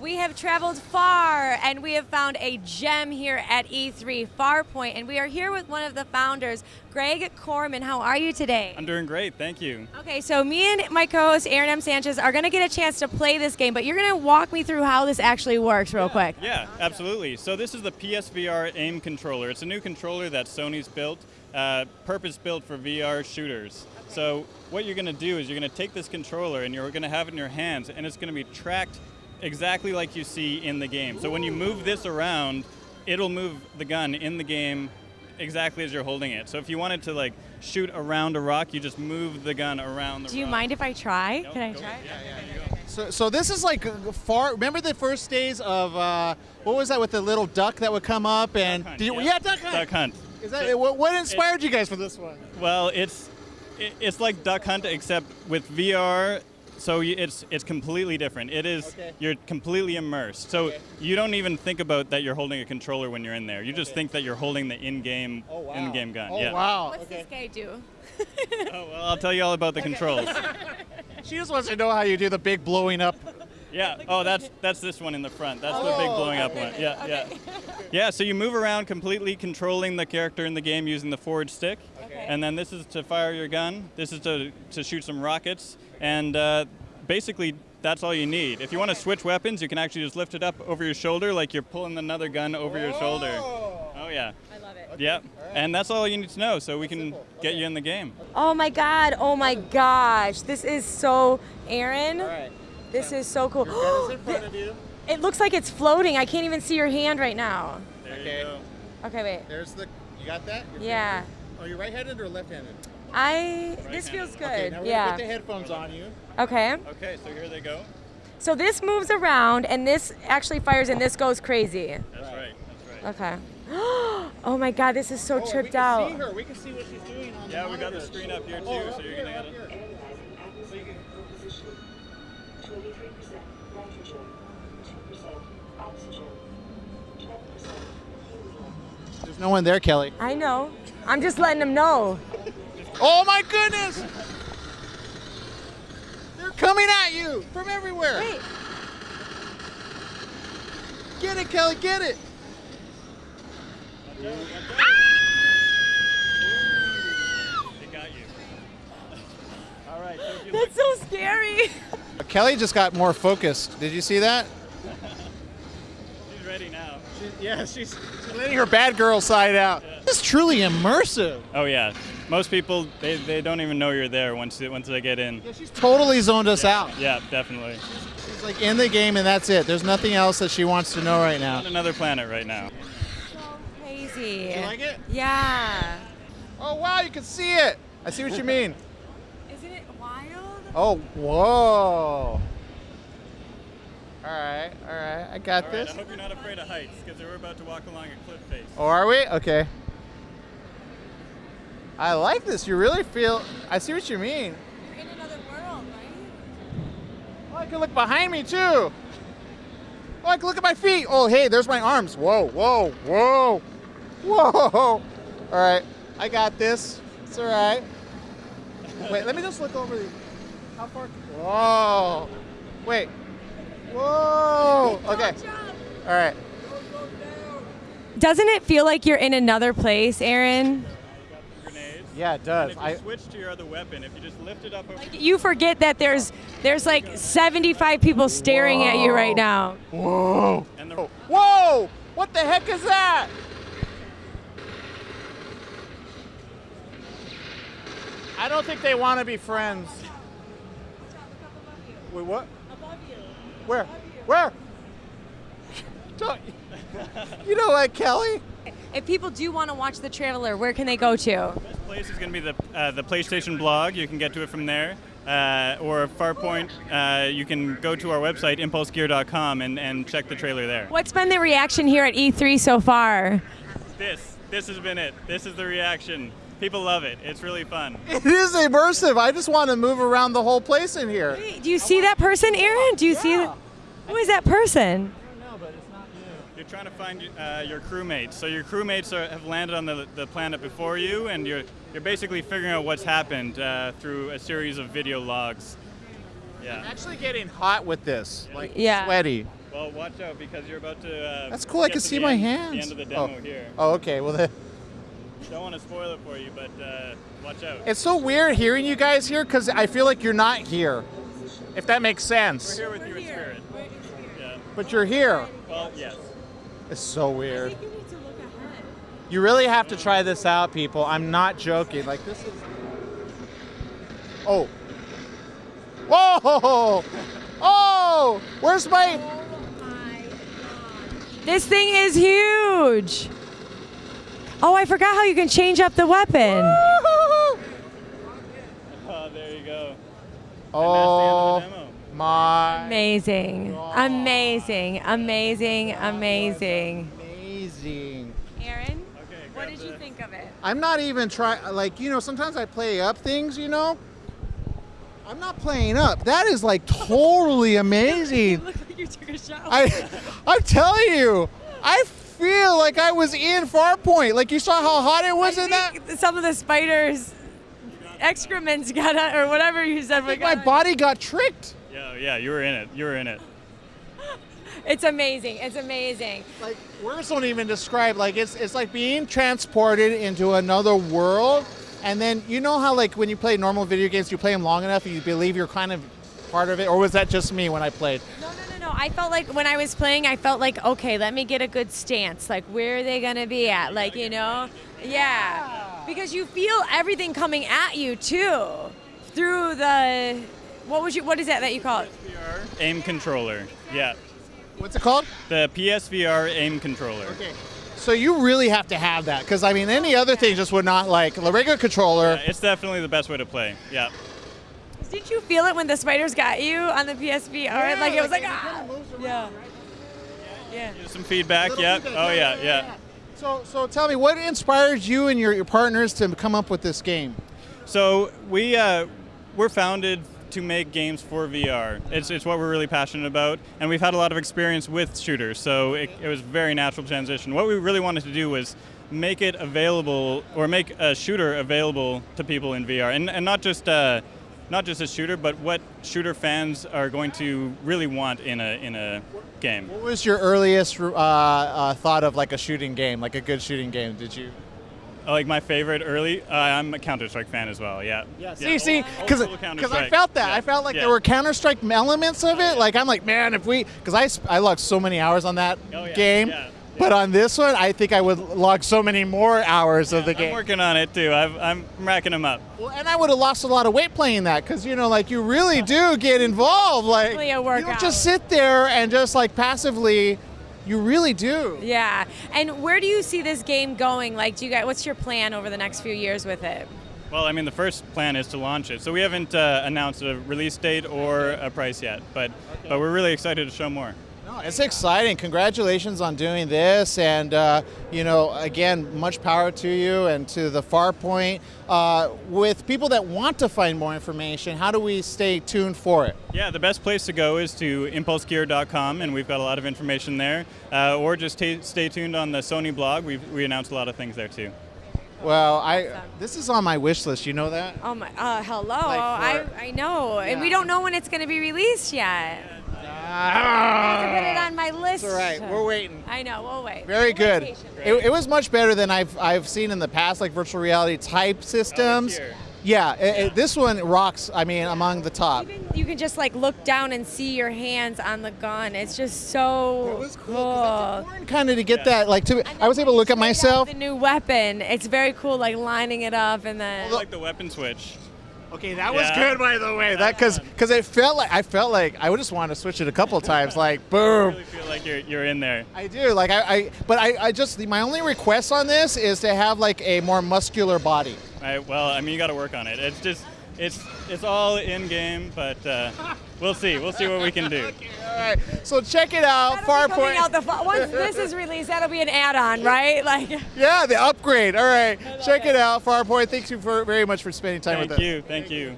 We have traveled far and we have found a gem here at E3 Farpoint, and we are here with one of the founders, Greg Corman. How are you today? I'm doing great, thank you. Okay, so me and my co-host Aaron M. Sanchez are going to get a chance to play this game, but you're going to walk me through how this actually works, real quick. Yeah, absolutely. So this is the PSVR AIM controller. It's a new controller that Sony's built, uh, purpose-built for VR shooters. So what you're going to do is you're going to take this controller and you're going to have it in your hands, and it's going to be tracked exactly like you see in the game. So when you move this around, it'll move the gun in the game exactly as you're holding it. So if you wanted to like shoot around a rock, you just move the gun around the Do you rock. mind if I try? Nope, Can I go try? ahead. Yeah, yeah, you go. So, so this is like far. Remember the first days of uh, what was that with the little duck that would come up and Duck Hunt, did you, yeah. yeah, duck hunt. Duck Hunt. Is that what, what inspired you guys for this one? Well, it's it- it's like Duck Hunt except with VR. So it's it's completely different. It is Okay. you're completely immersed. So Okay. you don't even think about that you're holding a controller when you're in there. You just Okay. think that you're holding the in-game Oh wow. in-game gun. Oh yeah. wow. What's okay. this guy do? Oh, well, I'll tell you all about the controls. She just wants to know how you do the big blowing up. Yeah. Oh, that's that's this one in the front. That's the big Oh, blowing up one. Yeah, yeah. Yeah, so you move around completely controlling the character in the game using the forward stick. Okay. And then this is to fire your gun. This is to, to shoot some rockets. And uh, basically, that's all you need. If you want to switch weapons, you can actually just lift it up over your shoulder like you're pulling another gun over your shoulder. Oh, yeah. I love it. Yep. And that's all you need to know so we can simple. get you in the game. Oh my god, oh my gosh. This is so Aaron. All right. This is so cool. Your gun is in front of you. It looks like it's floating. I can't even see your hand right now. There Okay. you go. Okay, wait. There's the. You got that? Your Yeah. finger? Oh, Are you right-handed or left-handed? I this Right-handed. feels good. Okay. Now we're yeah. gonna put the headphones on you. okay. Okay, so here they go. So this moves around and this actually fires and this goes crazy. That's right. That's right. Okay. oh my god, this is so Oh, we tripped can out. see her. We can see what she's doing on Yeah, the we got the screen up here oh, too, Oh, so you're here, gonna up get it. here. There's no one there, Kelly. I know. I'm just letting them know. Oh my goodness! They're coming at you from everywhere. Wait. Get it, Kelly, get it. They got you. All right. So if you That's so scary. Kelly just got more focused. Did you see that? She's ready now. yeah, she's, she's letting her bad girl side out. This is truly immersive. Oh yeah. Most people they, they don't even know you're there once they, once they get in. Yeah, she's totally zoned us out. Yeah, definitely. She's like in the game and that's it. There's nothing else that she wants to know right now. On another planet right now. so crazy. You like it? Yeah. Oh wow, you can see it. I see what you mean. Isn't it wild? Oh, whoa. All right, all right, I got All right. this. I hope you're not afraid of heights because we're about to walk along a cliff face. Oh, are we? Okay. I like this. You really feel. I see what you mean. You're in another world, right? Oh, I can look behind me too. Oh, I can look at my feet. Oh, hey, there's my arms. Whoa, whoa, whoa, whoa. All right, I got this. It's all right. Wait, let me just look over the. How far? Whoa. Wait. Whoa. Okay. All right. Doesn't it feel like you're in another place, Aaron? Yeah, it And does. if you I. switch to your other weapon, if you just lift it up over You forget that there's there's like 75 people staring at you right now. Whoa. and the Whoa! What the heck is that? I don't think they want to be friends. Wait, what? Where? Where? Don't, you know what, Kelly? If people do want to watch The Traveler, where can they go to? This place is going to be the, uh, the PlayStation blog. You can get to it from there. Uh, or Farpoint, uh, you can go to our website, impulsegear.com, and, and check the trailer there. What's been the reaction here at E3 so far? This, this has been it. This is the reaction. People love it. It's really fun. It is immersive. I just want to move around the whole place in here. Hey, Do you see that person, Aaron? Do you see that? Who is that person? I don't know, but it's not you. You're trying to find uh, your crewmates. So your crewmates are, have landed on the, the planet before you, and you're you're basically figuring out what's happened uh, through a series of video logs. Yeah. I'm actually getting hot with this, like Yeah. sweaty. Well, Well, watch out because you're about to. Uh, That's cool. I can see my end- hands. The end of the demo oh. here. Oh, okay. Well, then. Don't want to spoil it for you, but uh, watch out. It's so weird hearing you guys here because I feel like you're not here. If that makes sense. We're here with you in spirit. Yeah. But you're here. Well, yes. It's so I weird. think you need to look ahead. You really have to try this out, people. I'm not joking. Like this is. Oh. Whoa! Oh! Where's my... Oh my? God This thing is huge. Oh, I forgot how you can change up the weapon. Oh, there you go. Oh And that's the end of the demo. my! Amazing. Amazing. Amazing. Amazing. Amazing. Aaron, Okay. what grab did you the- think of it? I'm not even trying. Like you know, sometimes I play up things. You know. I'm not playing up. That is like totally amazing. look like you took a shower. I, I'm telling you, I feel like I was in Farpoint. Like you saw how hot it was I in that. some of the spiders' excrements got out, or whatever you said. Like got my out. body got tricked. Yeah, yeah, you were in it. You were in it. It's amazing. It's amazing. Like words don't even describe. Like it's it's like being transported into another world. And then you know how like when you play normal video games, you play them long enough, and you believe you're kind of part of it. Or was that just me when I played? No, no, no, no. I felt like when I was playing, I felt like, okay, let me get a good stance. Like, where are they going to be at? Like, you know? Yeah. Because you feel everything coming at you, too, through the. What was you? What is that that you call it? PSVR aim controller. Yeah, What's it called? the PSVR aim controller. Okay. So you really have to have that because I mean any other thing just would not like the regular controller. Yeah, it's definitely the best way to play. Yeah. Did you feel it when the spiders got you on the PSVR? like it was like, it ah. kinda moves around, Yeah. right? Yeah. Give Some feedback. Little Yep. feedback, Oh yeah, yeah. So, so tell me, what inspired you and your, your partners to come up with this game? So we uh, we're founded to make games for VR. It's, it's what we're really passionate about, and we've had a lot of experience with shooters. So it, it was a very natural transition. What we really wanted to do was make it available, or make a shooter available to people in VR, and, and not just. Uh, not just a shooter, but what shooter fans are going to really want in a in a game. What was your earliest uh, uh, thought of like a shooting game, like a good shooting game? Did you? Oh, like my favorite early, uh, I'm a Counter Strike fan as well. Yeah. yeah See, see, old- because old I felt that. Yeah. I felt like Yeah. there were Counter Strike elements of it. Like I'm like, man, if we, because I sp- I logged so many hours on that Oh, yeah, game, yeah, but on this one, I think I would log so many more hours of the game. I'm working on it too. I've, I'm racking them up. Well, and I would have lost a lot of weight playing that because you know, like you really do get involved. Like Definitely a you don't just sit there and just like passively. You really do. Yeah. And where do you see this game going? Like, do you guys? What's your plan over the next few years with it? Well, I mean, the first plan is to launch it. So we haven't uh, announced a release date or a price yet, but but we're really excited to show more. No, it's exciting. Congratulations on doing this, and uh, you know, again, much power to you and to the Farpoint. Uh, with people that want to find more information, how do we stay tuned for it? Yeah, the best place to go is to impulsegear.com, and we've got a lot of information there. Uh, or just stay tuned on the Sony blog. We we announced a lot of things there too. Well, I this is on my wish list. You know that? Oh my! Uh, hello. Like I for- I know, and we don't know when it's going to be released yet. I have to put it on my list. It's all right. We're waiting. I know. We'll wait. Very We'll good. wait. It, it was much better than I've I've seen in the past, like virtual reality type systems. here. yeah, it- it- this one rocks. I mean, among the top. Even you can just like look down and see your hands on the gun. It's just so cool. Kind of to get Yeah. that, like, to I was able to look at myself. The new weapon. It's very cool, like lining it up and then. I like the weapon switch. Okay, that was Yeah. good, by the way. That because because it felt like I felt like I would just want to switch it a couple times, like boom. I really feel like you're you're in there. I do like I, I but I, I just my only request on this is to have like a more muscular body. Right, well, I mean, you got to work on it. It's just, it's, it's all in game, but uh, we'll see. We'll see what we can do. All right, so check it out, That'll Farpoint. out the once this is released, that'll be an add-on, right? Like. yeah, the upgrade. All right, check it. it out, Farpoint. Thank you for very much for spending time Thank with us. Thank you, thank you.